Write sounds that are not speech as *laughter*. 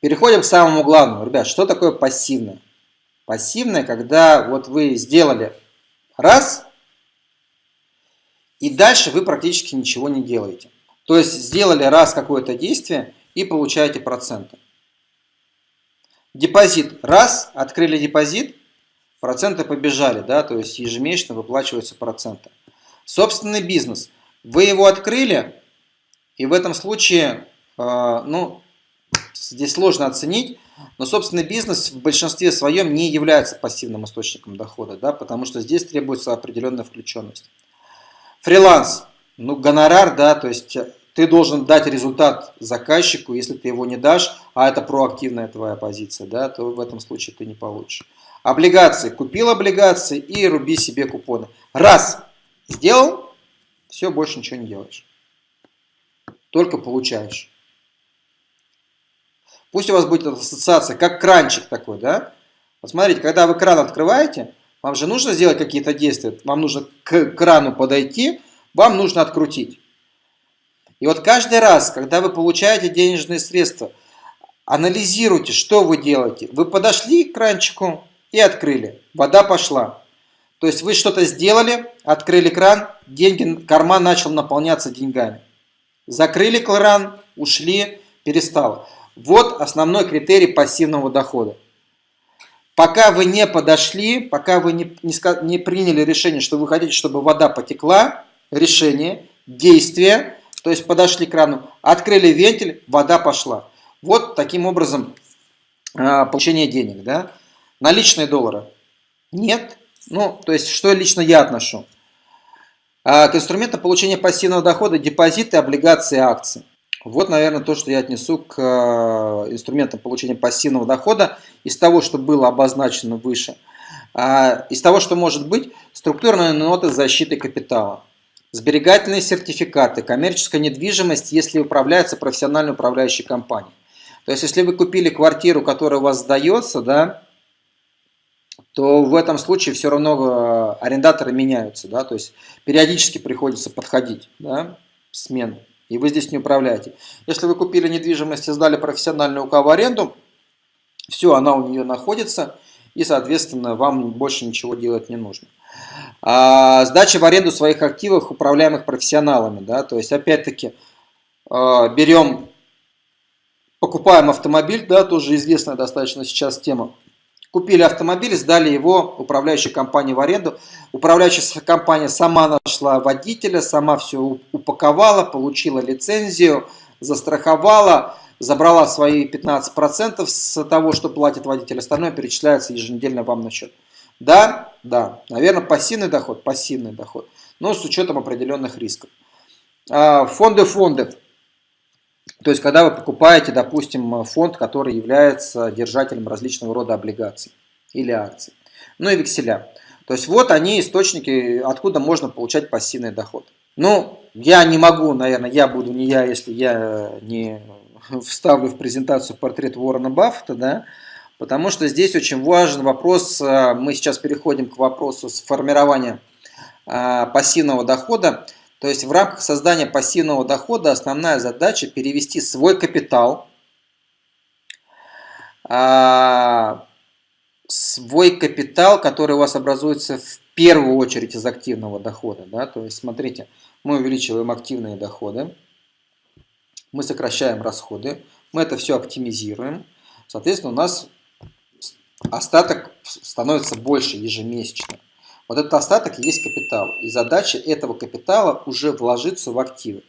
Переходим к самому главному. Ребят, что такое пассивное? Пассивное, когда вот вы сделали раз, и дальше вы практически ничего не делаете. То есть сделали раз какое-то действие и получаете проценты. Депозит. Раз, открыли депозит, проценты побежали, да, то есть ежемесячно выплачиваются проценты. Собственный бизнес. Вы его открыли, и в этом случае, э, ну, здесь сложно оценить, но собственный бизнес в большинстве своем не является пассивным источником дохода, да, потому что здесь требуется определенная включенность. Фриланс, ну, гонорар, да, то есть ты должен дать результат заказчику, если ты его не дашь, а это проактивная твоя позиция, да, то в этом случае ты не получишь. Облигации. Купил облигации и руби себе купоны. Раз сделал, все, больше ничего не делаешь. Только получаешь. Пусть у вас будет ассоциация, как кранчик такой, да? Вот смотрите, когда вы кран открываете, вам же нужно сделать какие-то действия. Вам нужно к крану подойти, вам нужно открутить. И вот каждый раз, когда вы получаете денежные средства, анализируйте, что вы делаете. Вы подошли к кранчику и открыли. Вода пошла. То есть вы что-то сделали, открыли кран, деньги, карман начал наполняться деньгами. Закрыли кран, ушли, перестало. Вот основной критерий пассивного дохода. Пока вы не подошли, пока вы не, не, не приняли решение, что вы хотите, чтобы вода потекла, решение, действие, то есть подошли к крану, открыли вентиль, вода пошла. Вот таким образом э, получение денег. Да? Наличные доллары? Нет. Ну, то есть, что лично я отношу? Э, к инструментам получения пассивного дохода депозиты, облигации, акции. Вот, наверное, то, что я отнесу к э, инструментам получения пассивного дохода из того, что было обозначено выше. А, из того, что может быть, структурные ноты защиты капитала, сберегательные сертификаты, коммерческая недвижимость, если управляется профессиональной управляющей компанией. То есть, если вы купили квартиру, которая у вас сдается, да, то в этом случае все равно э, арендаторы меняются. Да, то есть, периодически приходится подходить, да, смен и вы здесь не управляете. Если вы купили недвижимость и сдали профессиональную УК в аренду, все, она у нее находится, и, соответственно, вам больше ничего делать не нужно. А, сдача в аренду своих активов, управляемых профессионалами. Да, то есть, опять-таки, а, берем, покупаем автомобиль, да, тоже известная достаточно сейчас тема. Купили автомобиль, сдали его управляющей компании в аренду. Управляющая компания сама нашла водителя, сама все упаковала, получила лицензию, застраховала, забрала свои 15% с того, что платит водитель. Остальное перечисляется еженедельно вам на счет. Да, да, наверное, пассивный доход, пассивный доход, но с учетом определенных рисков. А, фонды фондов. То есть, когда вы покупаете, допустим, фонд, который является держателем различного рода облигаций или акций. Ну и векселя. То есть, вот они источники, откуда можно получать пассивный доход. Ну, я не могу, наверное, я буду не я, если я не *laughs* вставлю в презентацию портрет Уоррена Баффета, да, потому что здесь очень важен вопрос, э, мы сейчас переходим к вопросу формирования э, пассивного дохода. То есть в рамках создания пассивного дохода основная задача перевести свой капитал, а, свой капитал, который у вас образуется в первую очередь из активного дохода. Да? То есть смотрите, мы увеличиваем активные доходы, мы сокращаем расходы, мы это все оптимизируем. Соответственно, у нас остаток становится больше ежемесячно. Вот этот остаток и есть капитал. И задача этого капитала уже вложиться в активы.